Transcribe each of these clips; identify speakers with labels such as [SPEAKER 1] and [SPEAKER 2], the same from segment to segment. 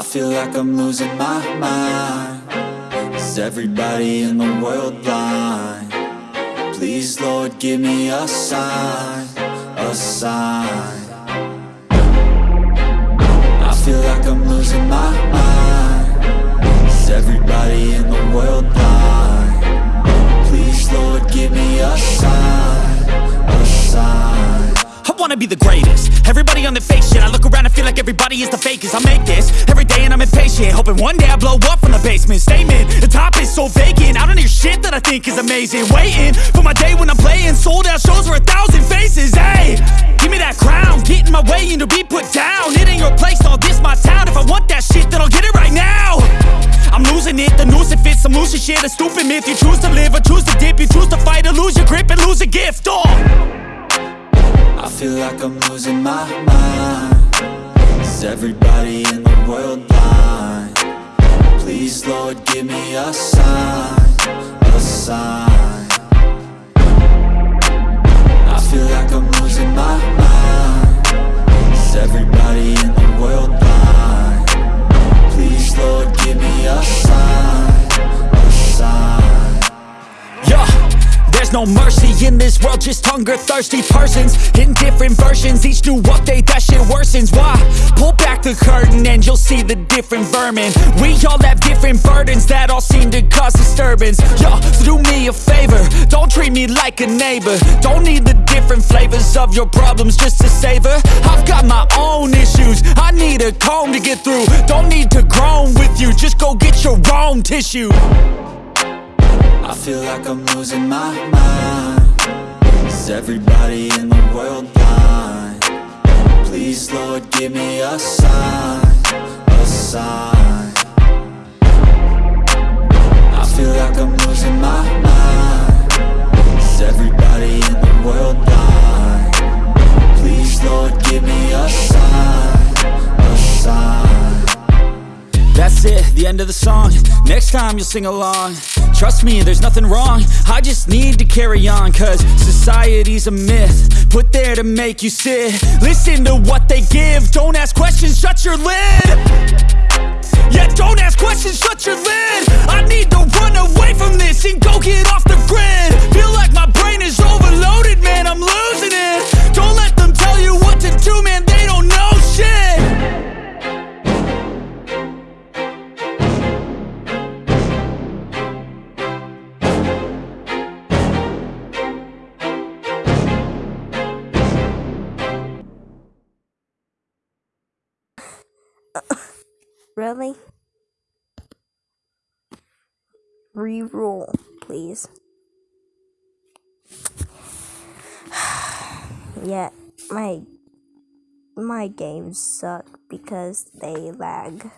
[SPEAKER 1] I feel like I'm losing my mind Is everybody in the world blind? Please, Lord, give me a sign A sign I feel like I'm losing my mind Is everybody in the world blind? Please, Lord, give me a sign A sign
[SPEAKER 2] wanna be the greatest. Everybody on the fake shit I look around and feel like everybody is the fakest. I make this every day and I'm impatient Hoping one day I blow up from the basement. Statement, the top is so vacant. I don't hear shit that I think is amazing. Waiting for my day when I'm playing Sold out shows for a thousand faces. Hey, give me that crown. Get in my way and to be put down. It ain't your place, all this my town. If I want that shit then I'll get it right now. I'm losing it, the noose it fits I'm losing shit, a stupid myth You choose to live or choose to dip. You choose to fight or lose your grip and lose a gift. Oh
[SPEAKER 1] I feel like I'm losing my mind Is everybody in the world blind? Please, Lord, give me a sign A sign I feel like I'm losing my mind Is everybody in the world blind? Please, Lord, give me a sign A sign
[SPEAKER 2] there's no mercy in this world, just hunger thirsty persons in different versions. Each new update, that shit worsens. Why? Pull back the curtain and you'll see the different vermin. We all have different burdens that all seem to cause disturbance. Yo, so do me a favor, don't treat me like a neighbor. Don't need the different flavors of your problems just to savor. I've got my own issues, I need a comb to get through. Don't need to groan with you, just go get your own tissue.
[SPEAKER 1] I feel like I'm losing my mind. Is everybody in the world blind? Please, Lord, give me a sign A sign. I feel like I'm losing my mind. Is everybody in the world blind? Please, Lord, give me a sign A sign.
[SPEAKER 2] That's it, the end of the song. Next time you'll sing along Trust me, there's nothing wrong. I just need to carry on Cause society's a myth Put there to make you sit. Listen to what they give. Don't ask questions, shut your lid. Yeah, don't ask questions, shut your lid. I need to run away from this And go get off the grid. Feel like my brain is overloaded, man I'm losing it. Don't let them tell you what to do, man They don't know
[SPEAKER 3] Really? Reroll, please. yeah, my my games suck because they lag.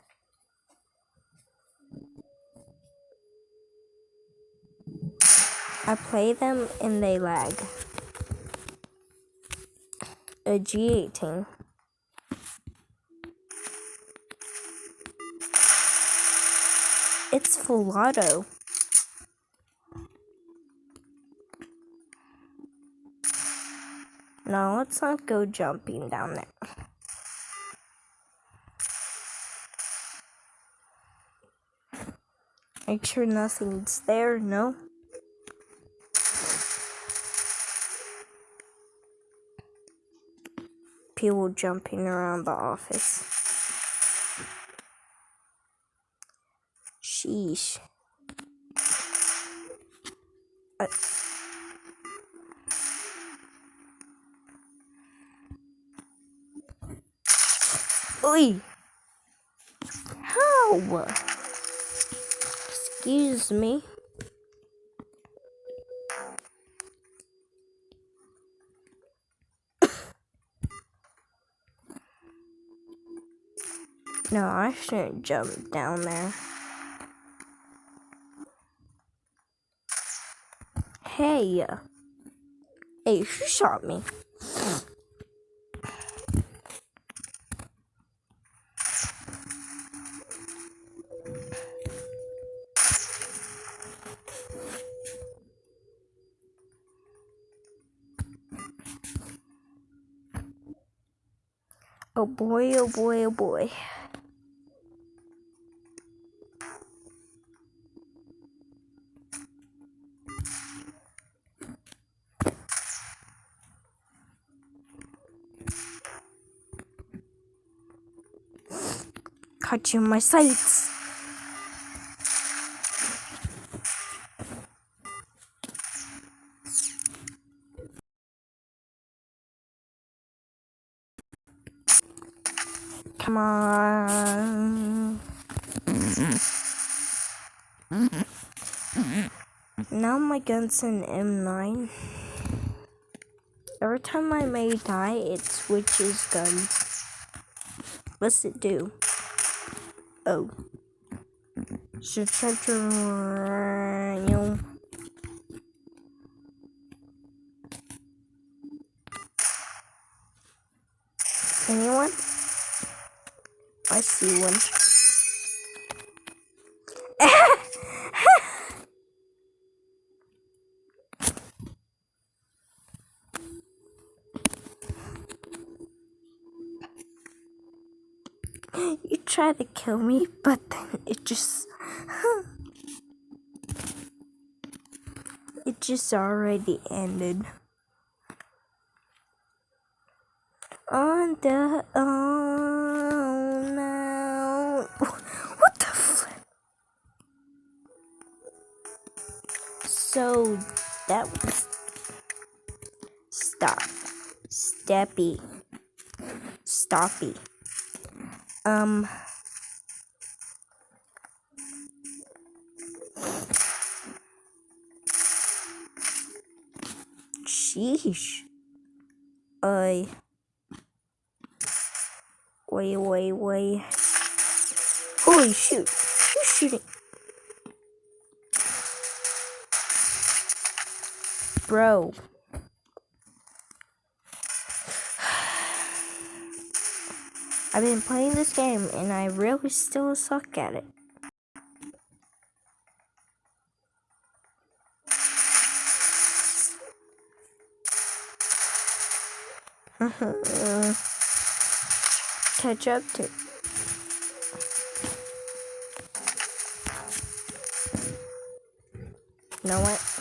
[SPEAKER 3] I play them and they lag. A G18. Full. No, let's not go jumping down there. Make sure nothing's there, no? People jumping around the office. Sheesh. Uh, Oi! How? Excuse me. No, I shouldn't jump down there. Hey. Hey, who shot me? Oh boy, oh boy, oh boy. In my sights. Come on. Now my gun's an M9. Every time I may die, it switches guns. What's it do? Oh. Should try to. Anyone? I see one. you try to kill me, but then it just. it just already ended. On the. Oh um, no. What the flip? So that was. Stop. Steppy. Stoppy. Um. Sheesh. I. Wait, wait, wait. Holy shoot. Who's shooting? Bro. I've been playing this game and I really still suck at it. Catch up to. You know what?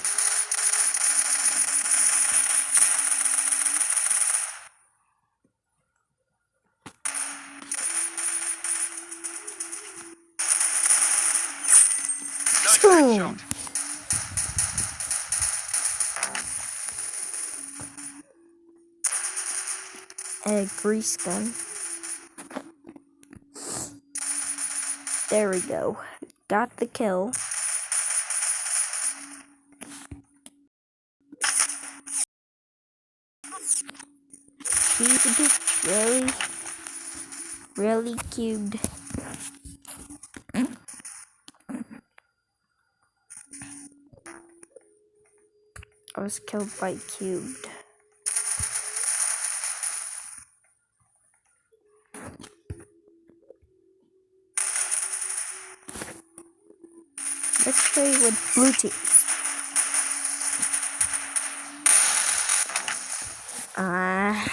[SPEAKER 3] Boom. A grease gun. There we go. Got the kill. Cubed. Really? Really cubed. I was killed by cubed. Let's play with blue team. Ah.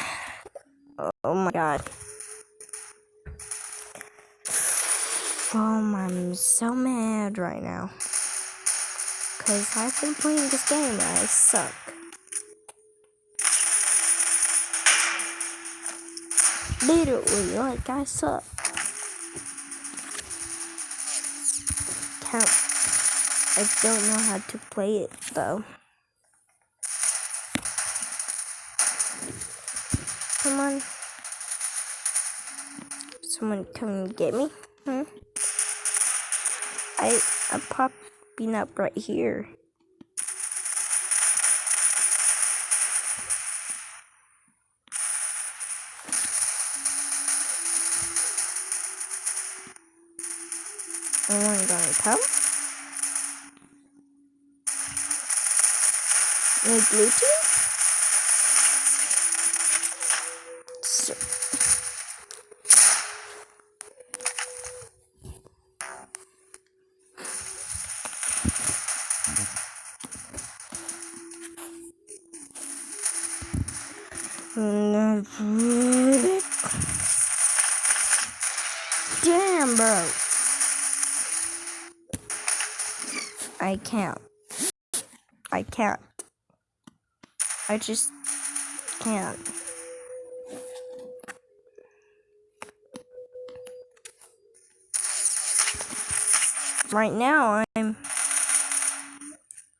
[SPEAKER 3] oh my god. Oh, I'm so mad right now. Because I've been playing this game and I suck. Literally, like I suck. Count. I don't know how to play it though. Come on. Someone come and get me? Hmm? I I'm up right here. Oh Anyone gonna come? Any blue team? I can't. I can't. I just can't. right now I'm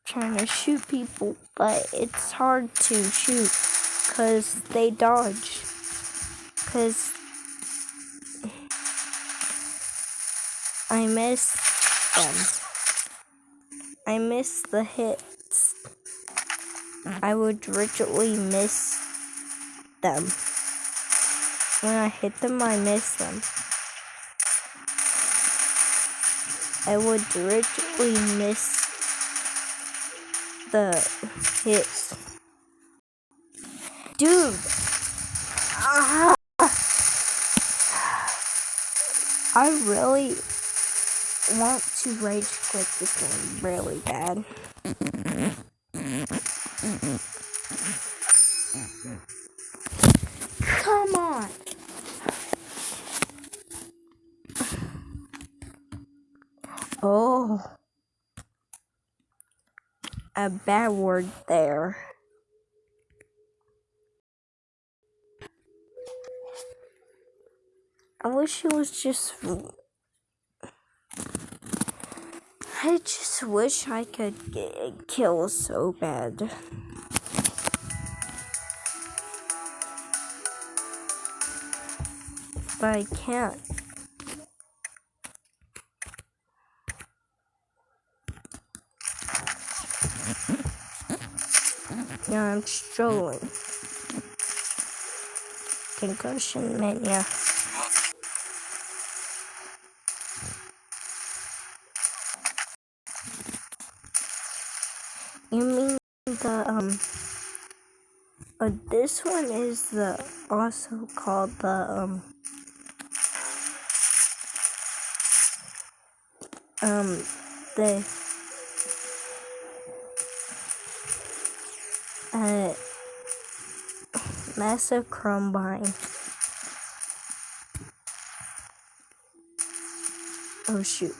[SPEAKER 3] trying to shoot people, but it's hard to shoot because they dodge. Because I miss them. I miss the hits. I would literally miss them. When I hit them, I miss them. I would literally miss the hits. Dude! Ah! I really want to rage quit this game really bad. Come on! Oh. A bad word there. I wish it was just. I just wish I could get kill so bad. But I can't. Yeah, I'm struggling. Concussion mania. You mean the um this one is the also called the um um the uh massive combine. Oh shoot.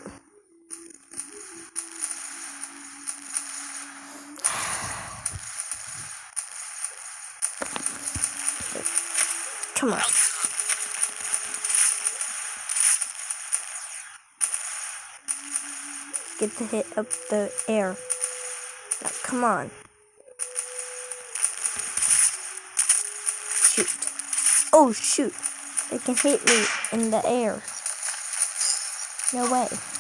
[SPEAKER 3] Come on. Get the hit up the air. Now, come on. Shoot. Oh, shoot. They can hit me in the air. No way.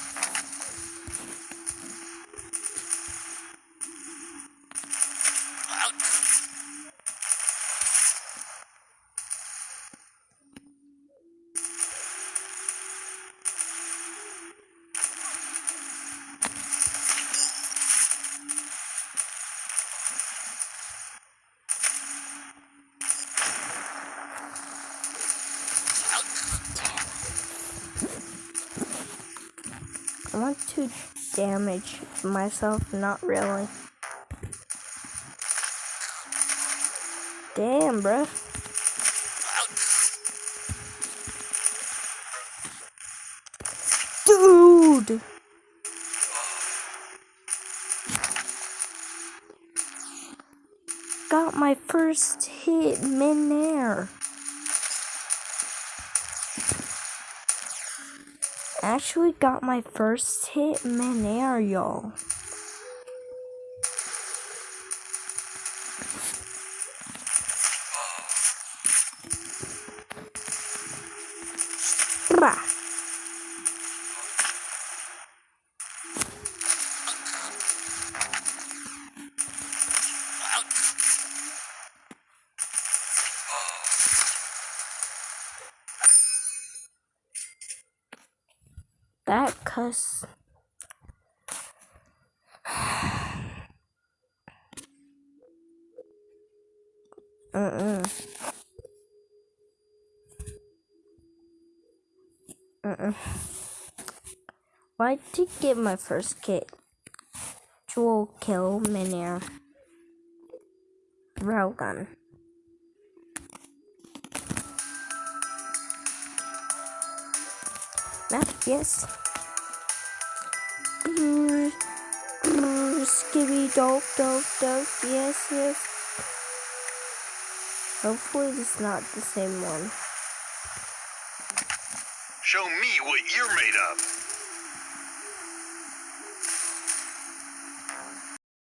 [SPEAKER 3] I want to damage myself, not really. Damn, bruh. Dude! Got my first hit mid-air. I actually got my first hit mid-air, y'all. Bah. That. Uh-uh. Why did I get my first kit? Jewel kill minier. Railgun. Map, yes. Brrr, brrr, skibby dope dope dope, yes, yes. Hopefully it's not the same one.
[SPEAKER 4] Show me what you're made of.